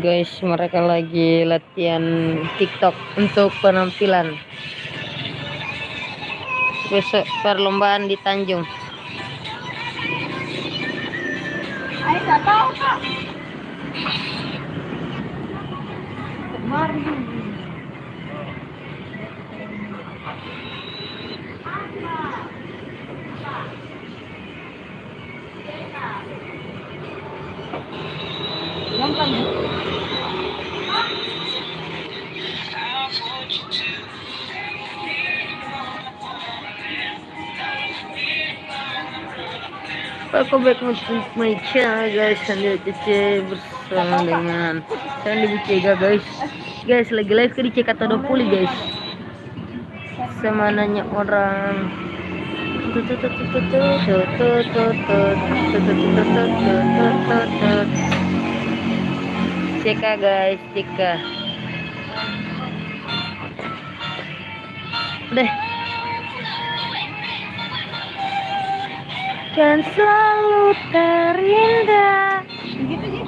guys mereka lagi latihan tiktok untuk penampilan. Besok perlombaan di Tanjung. Gampang ya? Welcome back to my channel guys Sandi Cece bersama dengan Sandi Bicega guys Guys lagi live ke di CK20 guys Sama nanya orang CK guys CK Udah Kan selalu terindah Begitu sih.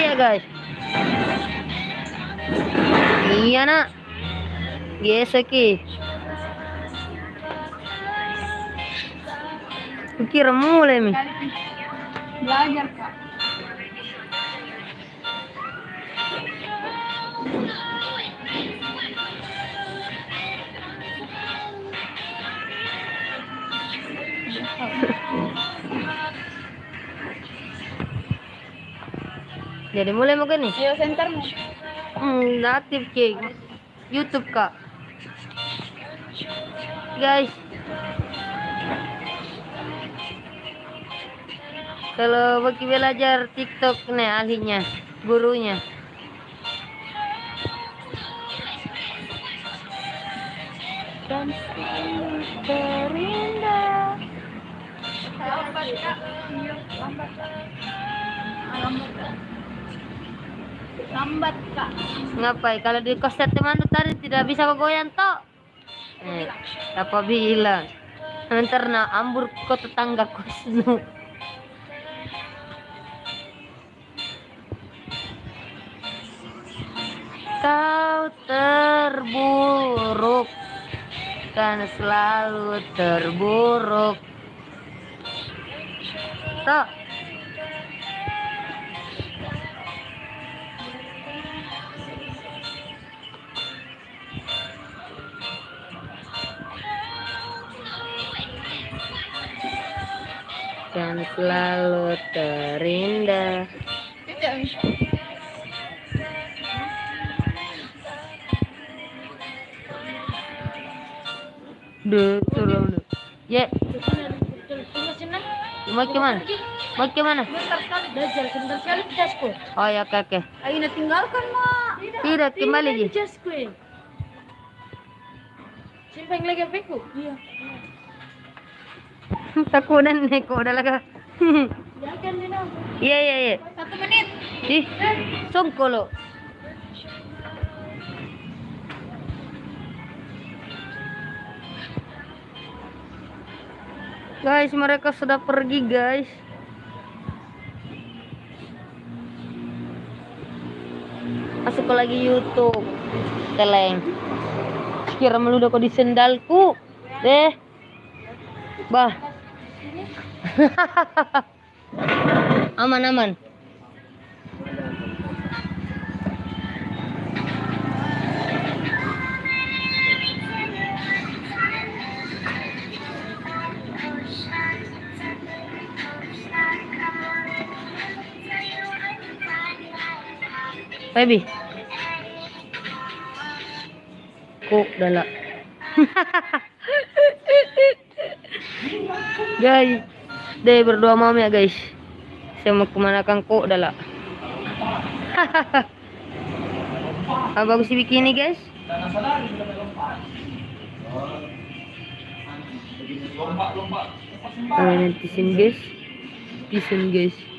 Iya guys. Iya nak. Yes oke. Kira mulai mi. Belajar kak. Jadi mulai mau nih. Ayo sentermu. Hmm, aktif ke YouTube kak. Guys. Kalau bagi belajar TikTok nih ahlinya, gurunya. Dan selalu terindah. Lambat kak. Iya, lambat. Lambat kak. Lambat kak. Ngapai? Kalau di kos teman tuh tadi tidak bisa kau goyang toh. Eh, apa bilang? Ntar na ambur kau tetangga kos nu. Kau terburuk kan selalu terburuk. Toh. dan selalu terindah. Tidak sekali ke jasku. Oh ya kakek. Aina tinggalkan mak. Tidak, kembali di Ji. jasku. Simpan lagi HP-ku. Iya. Takunan nih kok udah laga. Iya iya iya. Satu menit. Ih, songko Guys, mereka sudah pergi, guys. Masuk ke lagi YouTube. Teleng. Kira meludah kok di sendalku. Deh. Bah. aman Baby. Kok dala. guys, deh berdua mau ya guys. Saya mau ke mana kang kok dala. ah, bagus sih bikini guys. Oh, netizen guys. Netizen guys.